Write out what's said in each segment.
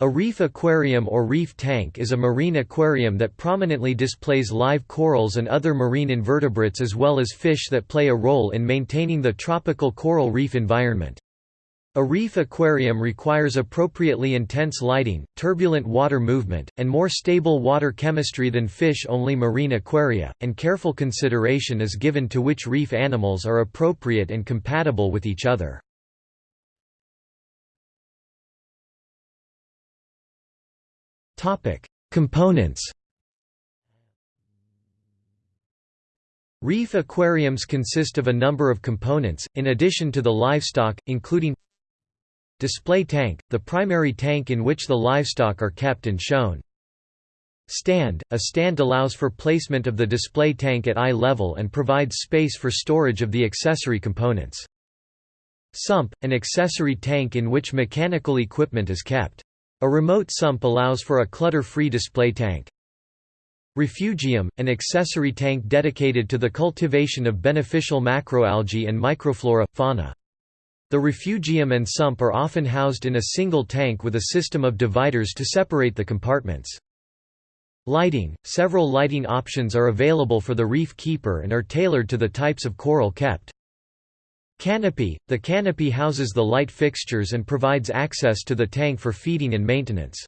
A reef aquarium or reef tank is a marine aquarium that prominently displays live corals and other marine invertebrates as well as fish that play a role in maintaining the tropical coral reef environment. A reef aquarium requires appropriately intense lighting, turbulent water movement, and more stable water chemistry than fish-only marine aquaria, and careful consideration is given to which reef animals are appropriate and compatible with each other. Topic: Components. Reef aquariums consist of a number of components, in addition to the livestock, including Display tank, the primary tank in which the livestock are kept and shown. Stand, a stand allows for placement of the display tank at eye level and provides space for storage of the accessory components. Sump, an accessory tank in which mechanical equipment is kept. A remote sump allows for a clutter-free display tank. Refugium, an accessory tank dedicated to the cultivation of beneficial macroalgae and microflora, fauna. The refugium and sump are often housed in a single tank with a system of dividers to separate the compartments. Lighting – Several lighting options are available for the reef keeper and are tailored to the types of coral kept. Canopy – The canopy houses the light fixtures and provides access to the tank for feeding and maintenance.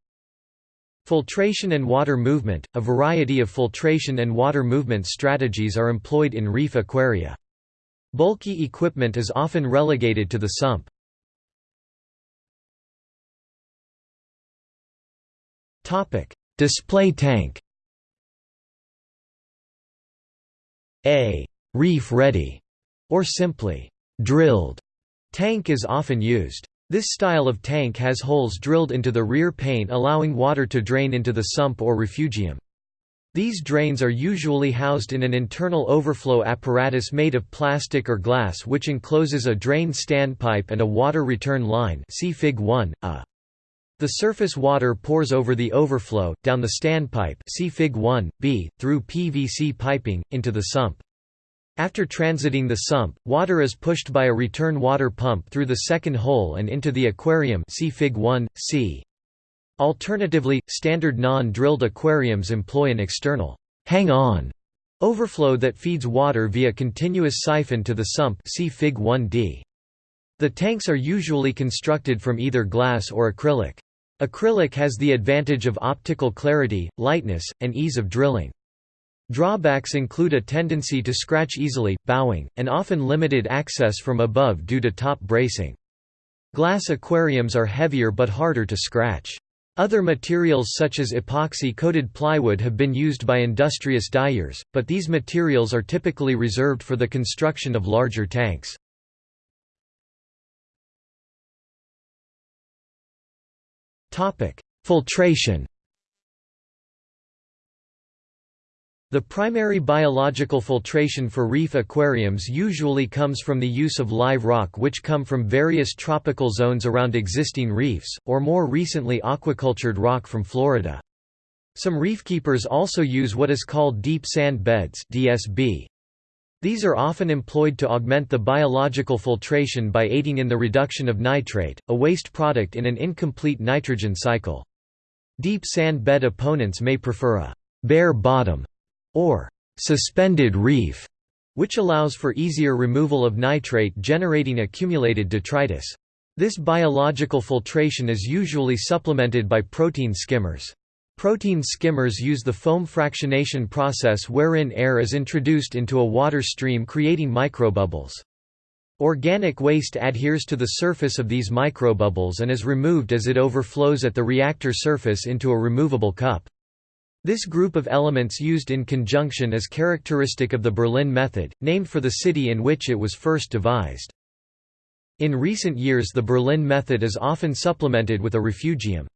Filtration and water movement – A variety of filtration and water movement strategies are employed in reef aquaria. Bulky equipment is often relegated to the sump. Display tank A reef ready, or simply drilled tank is often used. This style of tank has holes drilled into the rear paint allowing water to drain into the sump or refugium. These drains are usually housed in an internal overflow apparatus made of plastic or glass which encloses a drain standpipe and a water return line see Fig 1, a. The surface water pours over the overflow, down the standpipe see Fig 1, b, through PVC piping, into the sump. After transiting the sump, water is pushed by a return water pump through the second hole and into the aquarium see Fig 1, c. Alternatively, standard non-drilled aquariums employ an external hang-on overflow that feeds water via continuous siphon to the sump see Fig 1d. The tanks are usually constructed from either glass or acrylic. Acrylic has the advantage of optical clarity, lightness, and ease of drilling. Drawbacks include a tendency to scratch easily, bowing, and often limited access from above due to top bracing. Glass aquariums are heavier but harder to scratch. Other materials such as epoxy-coated plywood have been used by industrious dyers, but these materials are typically reserved for the construction of larger tanks. Filtration The primary biological filtration for reef aquariums usually comes from the use of live rock which come from various tropical zones around existing reefs, or more recently aquacultured rock from Florida. Some reefkeepers also use what is called deep sand beds DSB. These are often employed to augment the biological filtration by aiding in the reduction of nitrate, a waste product in an incomplete nitrogen cycle. Deep sand bed opponents may prefer a bare bottom or suspended reef, which allows for easier removal of nitrate generating accumulated detritus. This biological filtration is usually supplemented by protein skimmers. Protein skimmers use the foam fractionation process wherein air is introduced into a water stream creating microbubbles. Organic waste adheres to the surface of these microbubbles and is removed as it overflows at the reactor surface into a removable cup. This group of elements used in conjunction is characteristic of the Berlin method, named for the city in which it was first devised. In recent years the Berlin method is often supplemented with a refugium.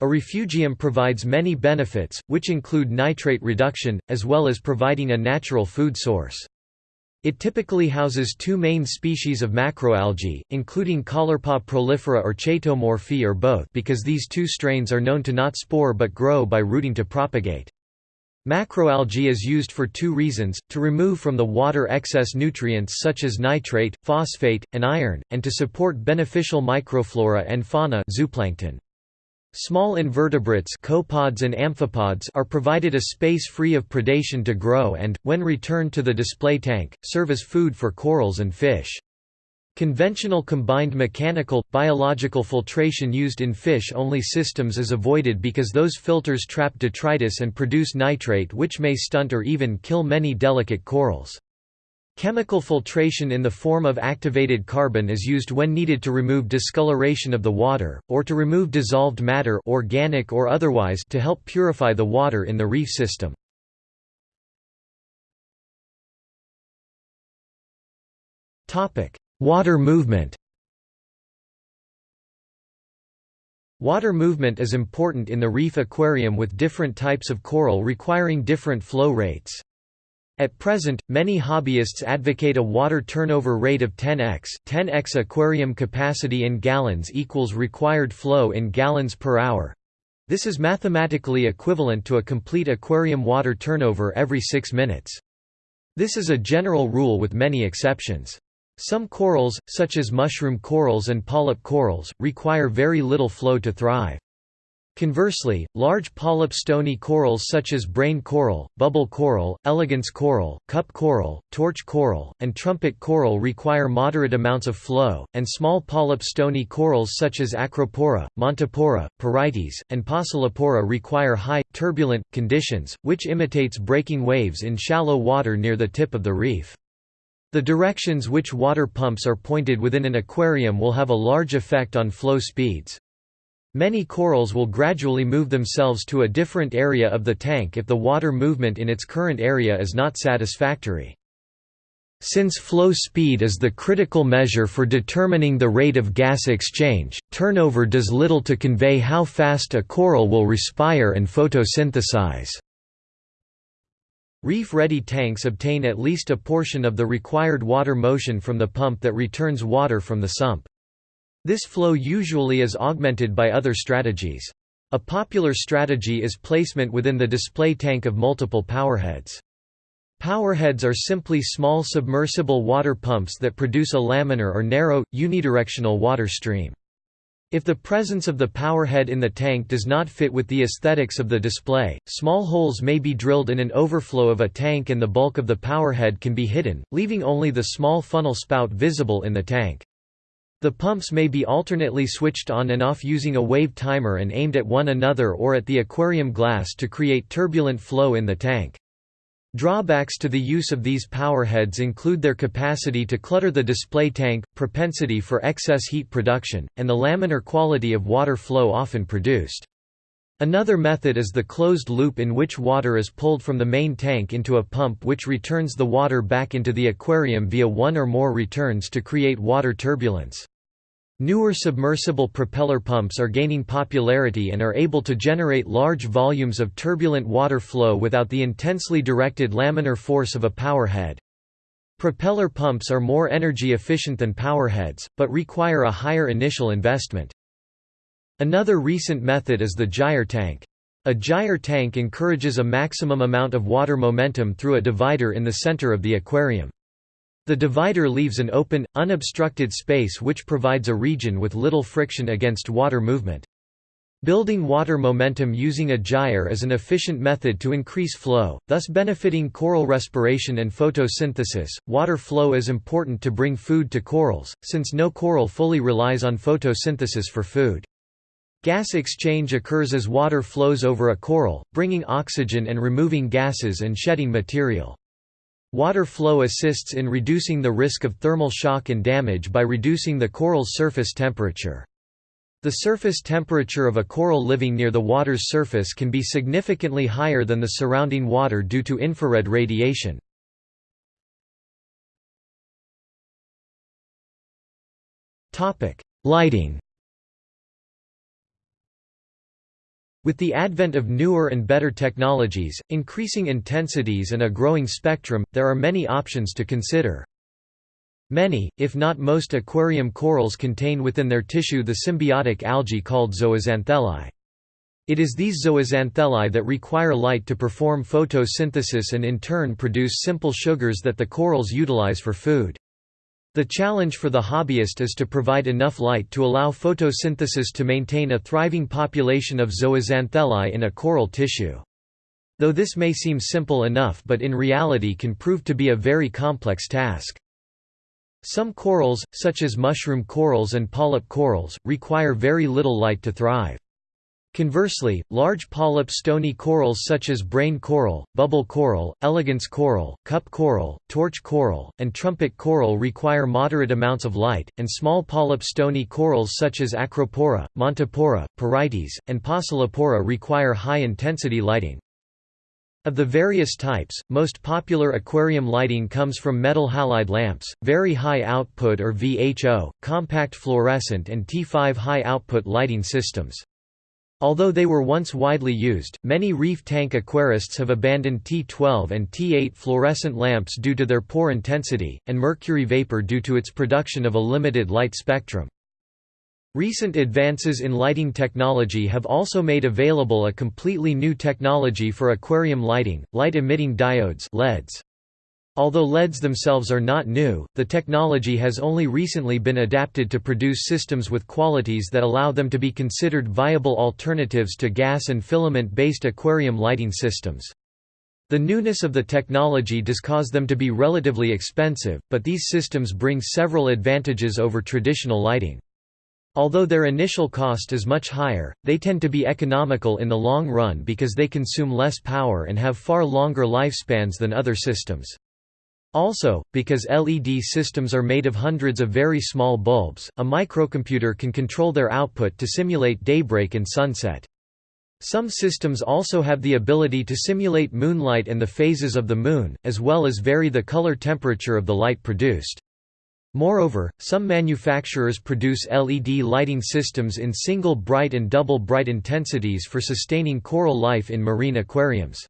A refugium provides many benefits, which include nitrate reduction, as well as providing a natural food source. It typically houses two main species of macroalgae, including Caulerpa prolifera or Chaetomorpha or both because these two strains are known to not spore but grow by rooting to propagate. Macroalgae is used for two reasons, to remove from the water excess nutrients such as nitrate, phosphate, and iron, and to support beneficial microflora and fauna zooplankton. Small invertebrates copepods and amphipods are provided a space free of predation to grow and, when returned to the display tank, serve as food for corals and fish. Conventional combined mechanical, biological filtration used in fish-only systems is avoided because those filters trap detritus and produce nitrate which may stunt or even kill many delicate corals. Chemical filtration in the form of activated carbon is used when needed to remove discoloration of the water, or to remove dissolved matter organic or otherwise to help purify the water in the reef system. Water movement Water movement is important in the reef aquarium with different types of coral requiring different flow rates. At present, many hobbyists advocate a water turnover rate of 10x 10x aquarium capacity in gallons equals required flow in gallons per hour. This is mathematically equivalent to a complete aquarium water turnover every 6 minutes. This is a general rule with many exceptions. Some corals, such as mushroom corals and polyp corals, require very little flow to thrive. Conversely, large polyp stony corals such as brain coral, bubble coral, elegance coral, cup coral, torch coral, and trumpet coral require moderate amounts of flow, and small polyp stony corals such as acropora, montipora, porites, and pocillopora require high, turbulent, conditions, which imitates breaking waves in shallow water near the tip of the reef. The directions which water pumps are pointed within an aquarium will have a large effect on flow speeds. Many corals will gradually move themselves to a different area of the tank if the water movement in its current area is not satisfactory. Since flow speed is the critical measure for determining the rate of gas exchange, turnover does little to convey how fast a coral will respire and photosynthesize. Reef-ready tanks obtain at least a portion of the required water motion from the pump that returns water from the sump. This flow usually is augmented by other strategies. A popular strategy is placement within the display tank of multiple powerheads. Powerheads are simply small submersible water pumps that produce a laminar or narrow, unidirectional water stream. If the presence of the powerhead in the tank does not fit with the aesthetics of the display, small holes may be drilled in an overflow of a tank and the bulk of the powerhead can be hidden, leaving only the small funnel spout visible in the tank. The pumps may be alternately switched on and off using a wave timer and aimed at one another or at the aquarium glass to create turbulent flow in the tank. Drawbacks to the use of these powerheads include their capacity to clutter the display tank, propensity for excess heat production, and the laminar quality of water flow often produced. Another method is the closed loop in which water is pulled from the main tank into a pump which returns the water back into the aquarium via one or more returns to create water turbulence. Newer submersible propeller pumps are gaining popularity and are able to generate large volumes of turbulent water flow without the intensely directed laminar force of a powerhead. Propeller pumps are more energy efficient than powerheads, but require a higher initial investment. Another recent method is the gyre tank. A gyre tank encourages a maximum amount of water momentum through a divider in the center of the aquarium. The divider leaves an open, unobstructed space which provides a region with little friction against water movement. Building water momentum using a gyre is an efficient method to increase flow, thus benefiting coral respiration and photosynthesis. Water flow is important to bring food to corals, since no coral fully relies on photosynthesis for food. Gas exchange occurs as water flows over a coral, bringing oxygen and removing gases and shedding material. Water flow assists in reducing the risk of thermal shock and damage by reducing the coral's surface temperature. The surface temperature of a coral living near the water's surface can be significantly higher than the surrounding water due to infrared radiation. Lighting With the advent of newer and better technologies, increasing intensities and a growing spectrum, there are many options to consider. Many, if not most aquarium corals contain within their tissue the symbiotic algae called zooxanthellae. It is these zooxanthellae that require light to perform photosynthesis and in turn produce simple sugars that the corals utilize for food. The challenge for the hobbyist is to provide enough light to allow photosynthesis to maintain a thriving population of zooxanthellae in a coral tissue. Though this may seem simple enough but in reality can prove to be a very complex task. Some corals, such as mushroom corals and polyp corals, require very little light to thrive. Conversely, large polyp stony corals such as brain coral, bubble coral, elegance coral, cup coral, torch coral, and trumpet coral require moderate amounts of light, and small polyp stony corals such as acropora, montipora, porites, and pocillopora require high-intensity lighting. Of the various types, most popular aquarium lighting comes from metal halide lamps, very high output or VHO, compact fluorescent and T5 high output lighting systems. Although they were once widely used, many reef tank aquarists have abandoned T12 and T8 fluorescent lamps due to their poor intensity, and mercury vapor due to its production of a limited light spectrum. Recent advances in lighting technology have also made available a completely new technology for aquarium lighting, light-emitting diodes LEDs. Although LEDs themselves are not new, the technology has only recently been adapted to produce systems with qualities that allow them to be considered viable alternatives to gas and filament-based aquarium lighting systems. The newness of the technology does cause them to be relatively expensive, but these systems bring several advantages over traditional lighting. Although their initial cost is much higher, they tend to be economical in the long run because they consume less power and have far longer lifespans than other systems. Also, because LED systems are made of hundreds of very small bulbs, a microcomputer can control their output to simulate daybreak and sunset. Some systems also have the ability to simulate moonlight and the phases of the moon, as well as vary the color temperature of the light produced. Moreover, some manufacturers produce LED lighting systems in single bright and double bright intensities for sustaining coral life in marine aquariums.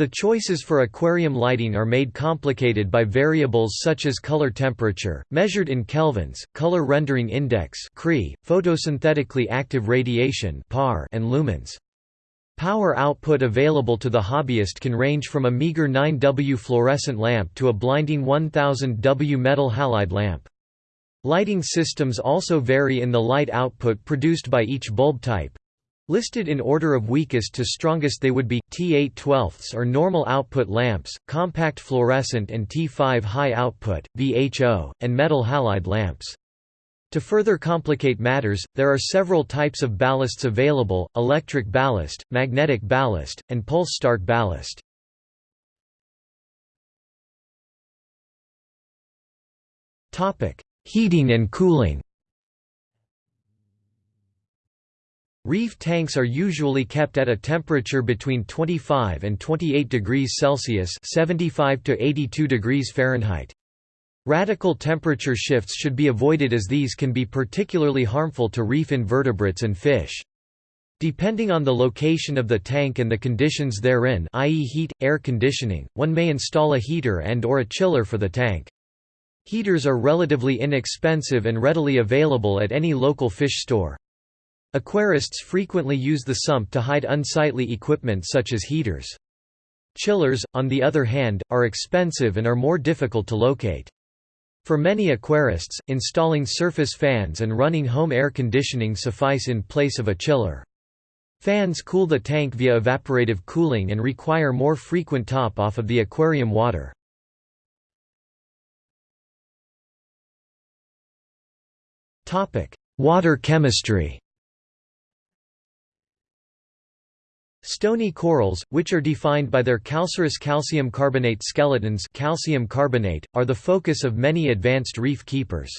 The choices for aquarium lighting are made complicated by variables such as color temperature, measured in kelvins, color rendering index photosynthetically active radiation and lumens. Power output available to the hobbyist can range from a meager 9W fluorescent lamp to a blinding 1000W metal halide lamp. Lighting systems also vary in the light output produced by each bulb type. Listed in order of weakest to strongest they would be, T8 12ths or normal output lamps, compact fluorescent and T5 high output, VHO, and metal halide lamps. To further complicate matters, there are several types of ballasts available, electric ballast, magnetic ballast, and pulse start ballast. Heating and cooling Reef tanks are usually kept at a temperature between 25 and 28 degrees Celsius 75 to 82 degrees Fahrenheit. Radical temperature shifts should be avoided as these can be particularly harmful to reef invertebrates and fish. Depending on the location of the tank and the conditions therein i.e. heat, air conditioning, one may install a heater and or a chiller for the tank. Heaters are relatively inexpensive and readily available at any local fish store. Aquarists frequently use the sump to hide unsightly equipment such as heaters. Chillers, on the other hand, are expensive and are more difficult to locate. For many aquarists, installing surface fans and running home air conditioning suffice in place of a chiller. Fans cool the tank via evaporative cooling and require more frequent top-off of the aquarium water. Water chemistry Stony corals, which are defined by their calcareous calcium carbonate skeletons calcium carbonate, are the focus of many advanced reef keepers.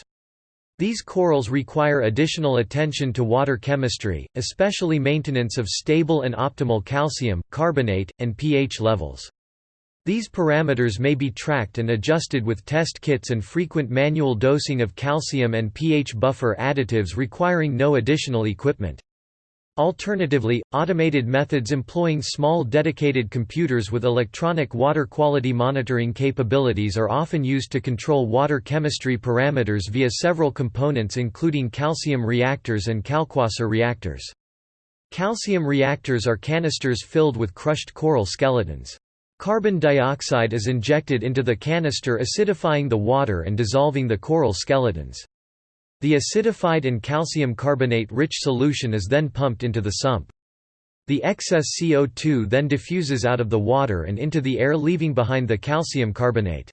These corals require additional attention to water chemistry, especially maintenance of stable and optimal calcium, carbonate, and pH levels. These parameters may be tracked and adjusted with test kits and frequent manual dosing of calcium and pH buffer additives requiring no additional equipment. Alternatively, automated methods employing small dedicated computers with electronic water quality monitoring capabilities are often used to control water chemistry parameters via several components including calcium reactors and kalkwasser reactors. Calcium reactors are canisters filled with crushed coral skeletons. Carbon dioxide is injected into the canister acidifying the water and dissolving the coral skeletons. The acidified and calcium carbonate-rich solution is then pumped into the sump. The excess CO2 then diffuses out of the water and into the air leaving behind the calcium carbonate.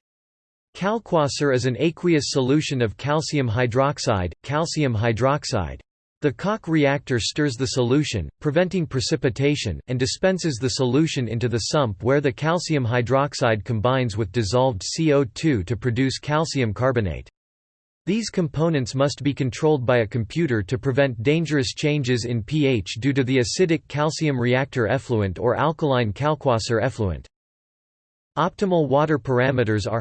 Kalkwasser is an aqueous solution of calcium hydroxide, calcium hydroxide. The Kalk reactor stirs the solution, preventing precipitation, and dispenses the solution into the sump where the calcium hydroxide combines with dissolved CO2 to produce calcium carbonate. These components must be controlled by a computer to prevent dangerous changes in pH due to the acidic calcium reactor effluent or alkaline Kalkwasser effluent. Optimal water parameters are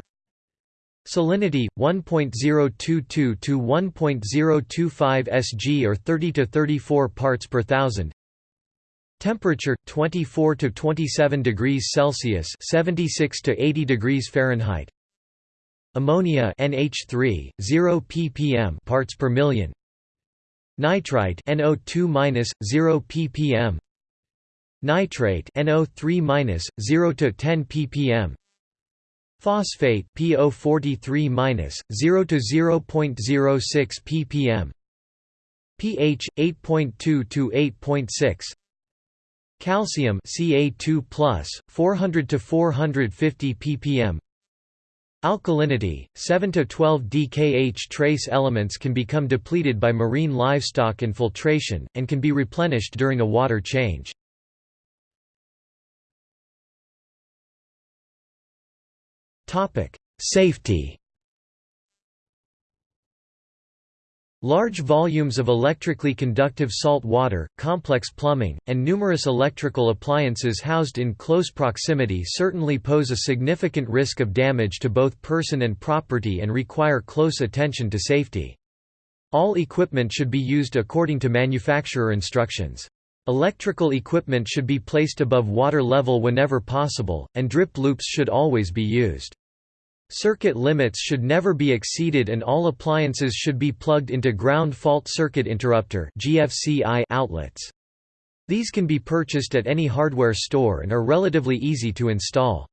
Salinity 1.022 to 1.025 Sg or 30 to 34 parts per thousand. Temperature 24 to 27 degrees Celsius, 76 to 80 degrees Fahrenheit. Ammonia NH3 0 ppm parts per million. Nitrite NO2 0 ppm. Nitrate NO3 0 to 10 ppm. Phosphate PO43 0 to 0.06 ppm. pH 8.2 to 8.6. Calcium Ca2+, 400 to 450 ppm. Alkalinity 7 to 12 DKH trace elements can become depleted by marine livestock and filtration and can be replenished during a water change. Safety. Large volumes of electrically conductive salt water, complex plumbing, and numerous electrical appliances housed in close proximity certainly pose a significant risk of damage to both person and property and require close attention to safety. All equipment should be used according to manufacturer instructions. Electrical equipment should be placed above water level whenever possible, and drip loops should always be used. Circuit limits should never be exceeded and all appliances should be plugged into ground fault circuit interrupter outlets. These can be purchased at any hardware store and are relatively easy to install.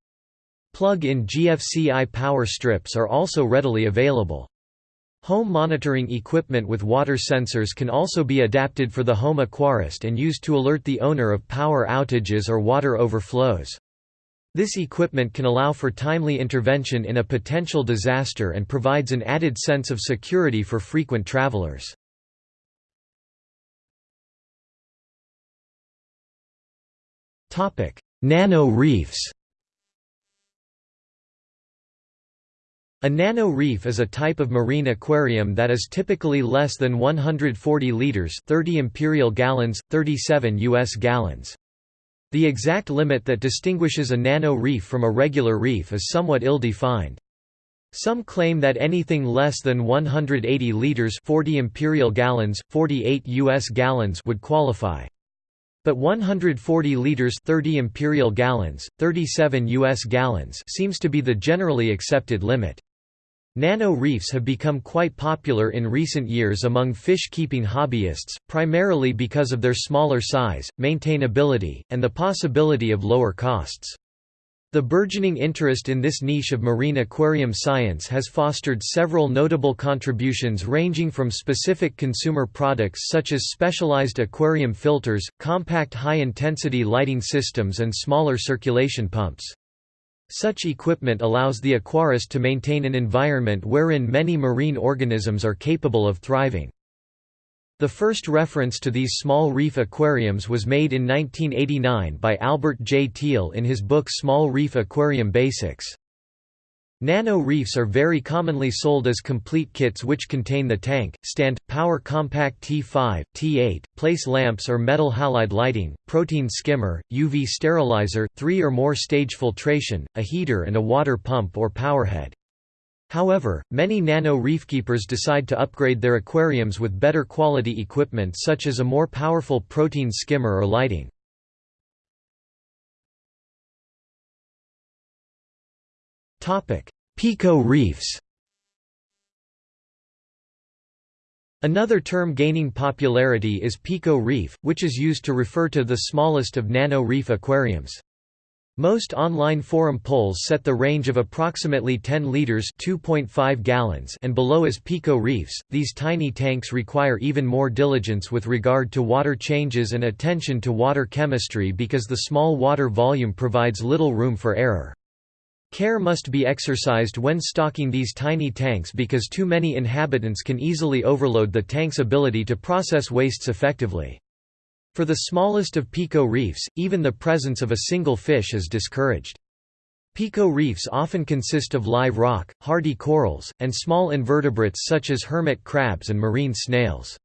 Plug-in GFCI power strips are also readily available. Home monitoring equipment with water sensors can also be adapted for the home aquarist and used to alert the owner of power outages or water overflows. This equipment can allow for timely intervention in a potential disaster and provides an added sense of security for frequent travelers. Nano reefs A nano reef is a type of marine aquarium that is typically less than 140 liters 30 imperial gallons, 37 US gallons. The exact limit that distinguishes a nano reef from a regular reef is somewhat ill-defined. Some claim that anything less than 180 liters 40 imperial gallons, 48 US gallons would qualify. But 140 liters 30 imperial gallons, 37 US gallons seems to be the generally accepted limit. Nano reefs have become quite popular in recent years among fish-keeping hobbyists, primarily because of their smaller size, maintainability, and the possibility of lower costs. The burgeoning interest in this niche of marine aquarium science has fostered several notable contributions ranging from specific consumer products such as specialized aquarium filters, compact high-intensity lighting systems and smaller circulation pumps. Such equipment allows the aquarist to maintain an environment wherein many marine organisms are capable of thriving. The first reference to these small reef aquariums was made in 1989 by Albert J. Thiel in his book Small Reef Aquarium Basics. Nano reefs are very commonly sold as complete kits which contain the tank, stand, power compact T5, T8, place lamps or metal halide lighting, protein skimmer, UV sterilizer, three or more stage filtration, a heater and a water pump or powerhead. However, many nano reefkeepers decide to upgrade their aquariums with better quality equipment such as a more powerful protein skimmer or lighting. Pico reefs Another term gaining popularity is Pico reef, which is used to refer to the smallest of nano reef aquariums. Most online forum polls set the range of approximately 10 liters (2.5 gallons) and below as pico reefs. These tiny tanks require even more diligence with regard to water changes and attention to water chemistry because the small water volume provides little room for error. Care must be exercised when stocking these tiny tanks because too many inhabitants can easily overload the tank's ability to process wastes effectively. For the smallest of pico reefs, even the presence of a single fish is discouraged. Pico reefs often consist of live rock, hardy corals, and small invertebrates such as hermit crabs and marine snails.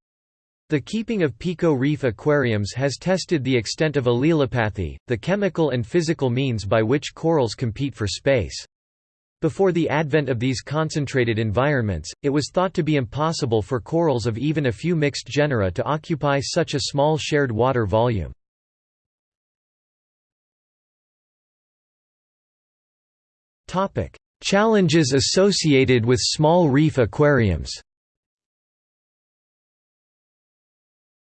The keeping of pico reef aquariums has tested the extent of allelopathy, the chemical and physical means by which corals compete for space. Before the advent of these concentrated environments, it was thought to be impossible for corals of even a few mixed genera to occupy such a small shared water volume. Challenges associated with small reef aquariums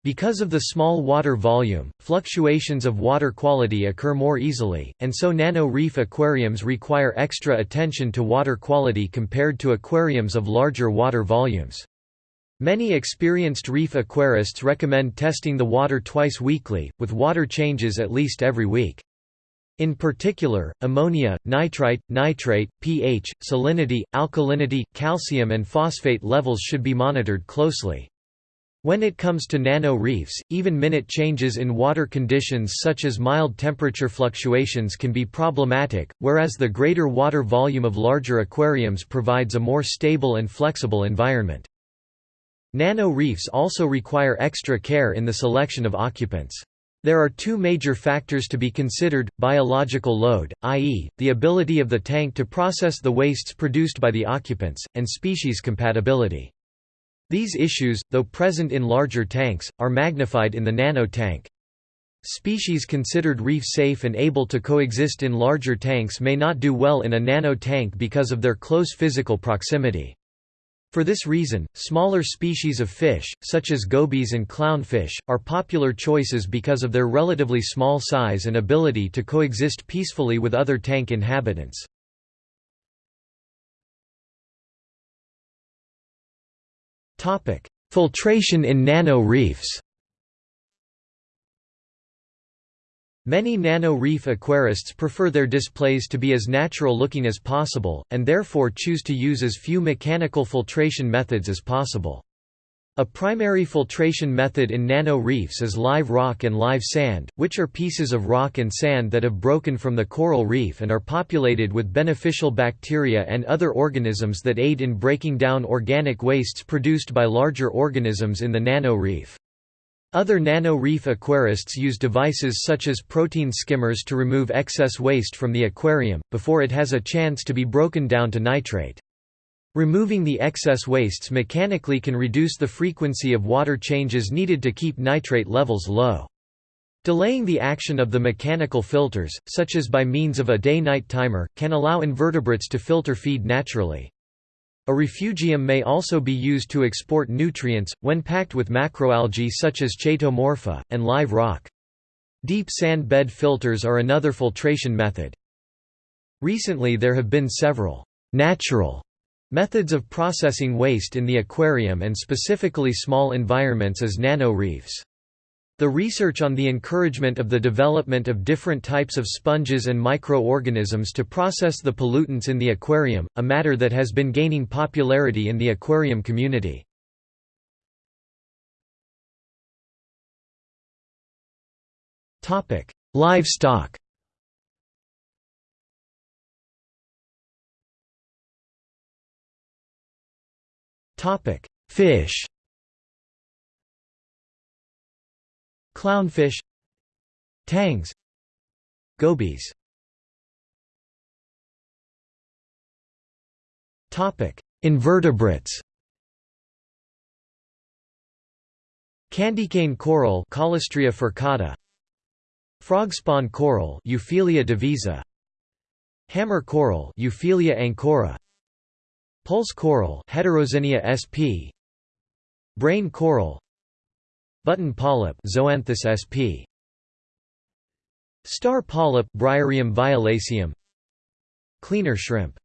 Because of the small water volume, fluctuations of water quality occur more easily, and so nano-reef aquariums require extra attention to water quality compared to aquariums of larger water volumes. Many experienced reef aquarists recommend testing the water twice weekly, with water changes at least every week. In particular, ammonia, nitrite, nitrate, pH, salinity, alkalinity, calcium and phosphate levels should be monitored closely. When it comes to nano-reefs, even minute changes in water conditions such as mild temperature fluctuations can be problematic, whereas the greater water volume of larger aquariums provides a more stable and flexible environment. Nano-reefs also require extra care in the selection of occupants. There are two major factors to be considered, biological load, i.e., the ability of the tank to process the wastes produced by the occupants, and species compatibility. These issues, though present in larger tanks, are magnified in the nano tank. Species considered reef safe and able to coexist in larger tanks may not do well in a nano tank because of their close physical proximity. For this reason, smaller species of fish, such as gobies and clownfish, are popular choices because of their relatively small size and ability to coexist peacefully with other tank inhabitants. Topic: Filtration in nano-reefs. Many nano-reef aquarists prefer their displays to be as natural-looking as possible, and therefore choose to use as few mechanical filtration methods as possible. A primary filtration method in nano-reefs is live rock and live sand, which are pieces of rock and sand that have broken from the coral reef and are populated with beneficial bacteria and other organisms that aid in breaking down organic wastes produced by larger organisms in the nano-reef. Other nano-reef aquarists use devices such as protein skimmers to remove excess waste from the aquarium, before it has a chance to be broken down to nitrate. Removing the excess wastes mechanically can reduce the frequency of water changes needed to keep nitrate levels low. Delaying the action of the mechanical filters, such as by means of a day-night timer, can allow invertebrates to filter feed naturally. A refugium may also be used to export nutrients, when packed with macroalgae such as chaetomorpha, and live rock. Deep sand bed filters are another filtration method. Recently there have been several natural Methods of processing waste in the aquarium and specifically small environments as nano-reefs. The research on the encouragement of the development of different types of sponges and microorganisms to process the pollutants in the aquarium, a matter that has been gaining popularity in the aquarium community. Livestock Topic: Fish. Clownfish, tangs, gobies. Topic: Invertebrates. Candycane coral Caulastraea furcata Frogspawn coral Euphyllia divisa Hammer coral Euphyllia ancora Pulse coral Heteroxenia sp. Brain coral Button polyp Zoanthus sp. Star polyp Briareum violaceum Cleaner shrimp